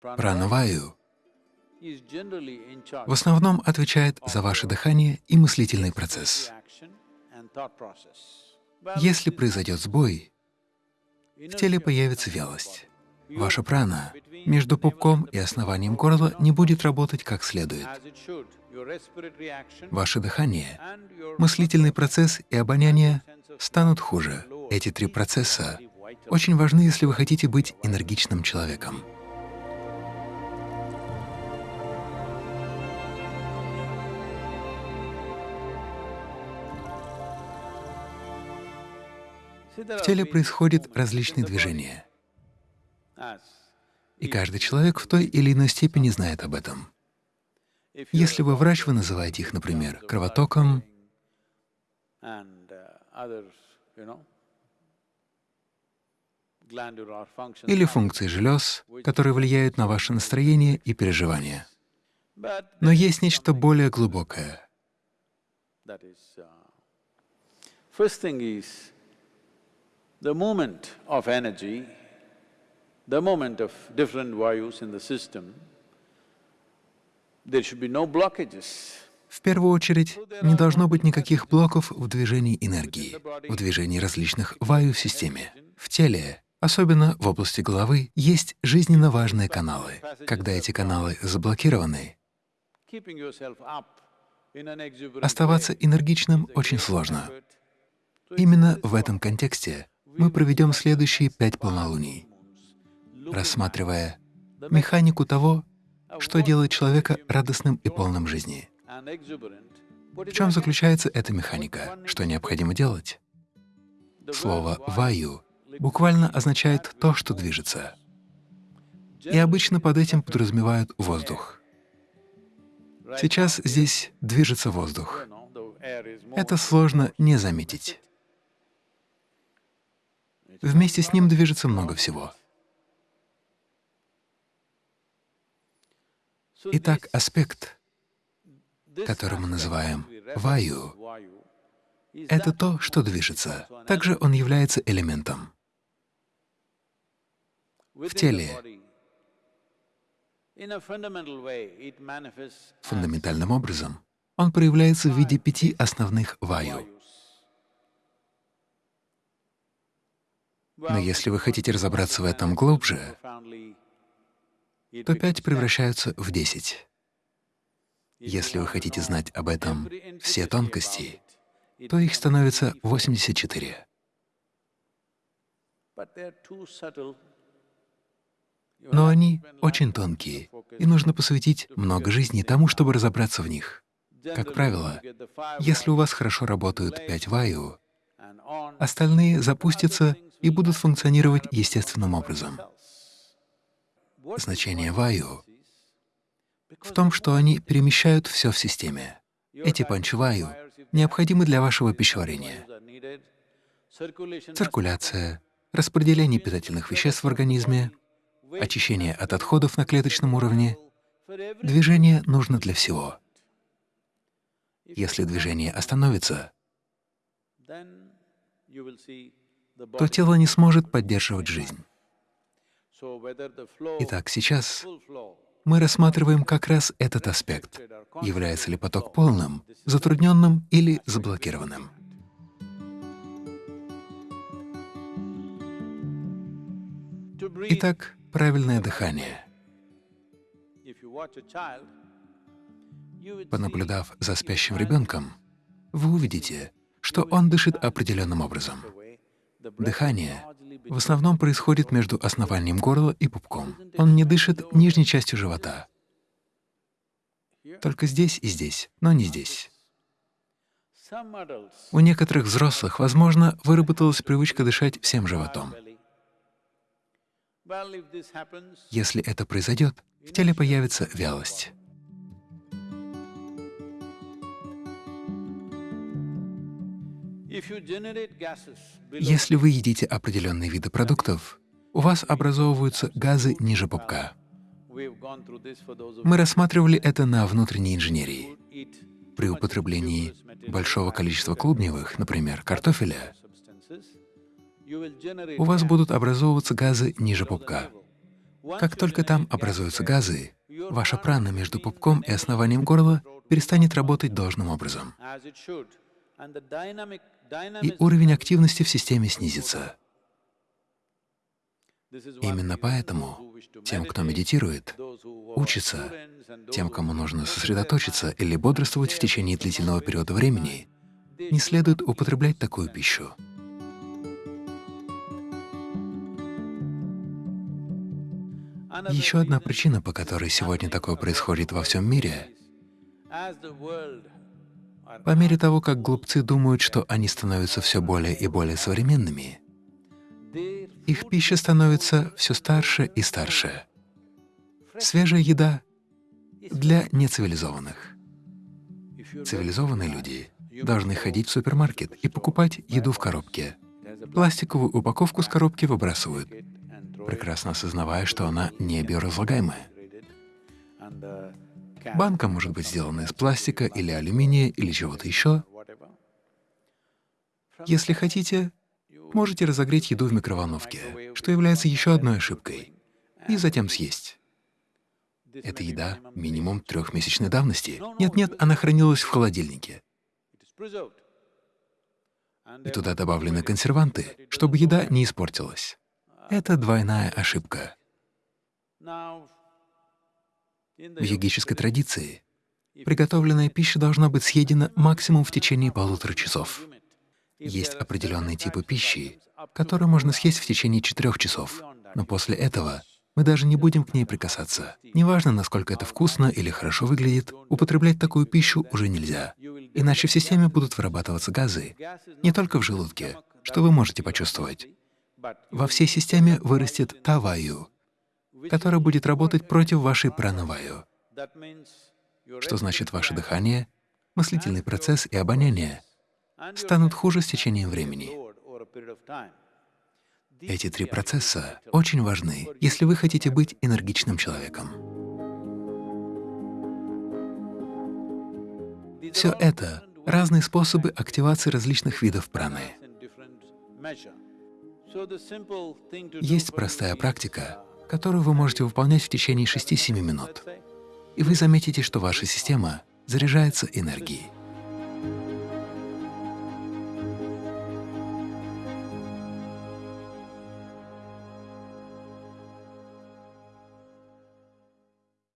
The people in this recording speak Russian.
Пранаваю в основном отвечает за ваше дыхание и мыслительный процесс. Если произойдет сбой, в теле появится вялость. Ваша прана между пупком и основанием горла не будет работать как следует. Ваше дыхание, мыслительный процесс и обоняние станут хуже. Эти три процесса очень важны, если вы хотите быть энергичным человеком. В теле происходят различные движения, и каждый человек в той или иной степени знает об этом. Если вы врач, вы называете их, например, кровотоком или функцией желез, которые влияют на ваше настроение и переживания. Но есть нечто более глубокое. The movement of energy, the movement of different vayus in the system, there should be no blockages. В первую очередь, не должно быть никаких блоков в движении энергии, в движении различных ваю в системе. В теле, особенно в области головы, есть жизненно важные каналы. Когда эти каналы заблокированы, оставаться энергичным очень сложно. Именно в этом контексте мы проведем следующие пять полнолуний, рассматривая механику того, что делает человека радостным и полным жизни. В чем заключается эта механика? Что необходимо делать? Слово «ваю» буквально означает то, что движется. И обычно под этим подразумевают воздух. Сейчас здесь движется воздух. Это сложно не заметить. Вместе с ним движется много всего. Итак, аспект, который мы называем ваю, это то, что движется. Также он является элементом. В теле фундаментальным образом он проявляется в виде пяти основных ваю. Но если вы хотите разобраться в этом глубже, то пять превращаются в десять. Если вы хотите знать об этом все тонкости, то их становится 84. Но они очень тонкие, и нужно посвятить много жизни тому, чтобы разобраться в них. Как правило, если у вас хорошо работают пять ваю, остальные запустятся и будут функционировать естественным образом. Значение ваю в том, что они перемещают все в системе. Эти панчваю необходимы для вашего пищеварения. Циркуляция, распределение питательных веществ в организме, очищение от отходов на клеточном уровне. Движение нужно для всего. Если движение остановится, то тело не сможет поддерживать жизнь. Итак, сейчас мы рассматриваем как раз этот аспект. Является ли поток полным, затрудненным или заблокированным? Итак, правильное дыхание. Понаблюдав за спящим ребенком, вы увидите, что он дышит определенным образом. Дыхание в основном происходит между основанием горла и пупком. Он не дышит нижней частью живота. Только здесь и здесь, но не здесь. У некоторых взрослых, возможно, выработалась привычка дышать всем животом. Если это произойдет, в теле появится вялость. Если вы едите определенные виды продуктов, у вас образовываются газы ниже пупка. Мы рассматривали это на внутренней инженерии. При употреблении большого количества клубневых, например, картофеля, у вас будут образовываться газы ниже пупка. Как только там образуются газы, ваша прана между пупком и основанием горла перестанет работать должным образом, и уровень активности в системе снизится. Именно поэтому тем, кто медитирует, учится, тем, кому нужно сосредоточиться или бодрствовать в течение длительного периода времени, не следует употреблять такую пищу. Еще одна причина, по которой сегодня такое происходит во всем мире, по мере того, как глупцы думают, что они становятся все более и более современными, их пища становится все старше и старше. Свежая еда для нецивилизованных. Цивилизованные люди должны ходить в супермаркет и покупать еду в коробке. Пластиковую упаковку с коробки выбрасывают, прекрасно осознавая, что она не биоразлагаемая. Банка может быть сделана из пластика или алюминия или чего-то еще. Если хотите, можете разогреть еду в микроволновке, что является еще одной ошибкой, и затем съесть. Это еда минимум трехмесячной давности. Нет-нет, она хранилась в холодильнике. И туда добавлены консерванты, чтобы еда не испортилась. Это двойная ошибка. В йогической традиции приготовленная пища должна быть съедена максимум в течение полутора часов. Есть определенные типы пищи, которые можно съесть в течение четырех часов, но после этого мы даже не будем к ней прикасаться. Неважно, насколько это вкусно или хорошо выглядит, употреблять такую пищу уже нельзя, иначе в системе будут вырабатываться газы, не только в желудке, что вы можете почувствовать. Во всей системе вырастет таваю, которая будет работать против вашей пранаваю, что значит ваше дыхание, мыслительный процесс и обоняние станут хуже с течением времени. Эти три процесса очень важны, если вы хотите быть энергичным человеком. Все это — разные способы активации различных видов праны. Есть простая практика, которую вы можете выполнять в течение 6-7 минут, и вы заметите, что ваша система заряжается энергией.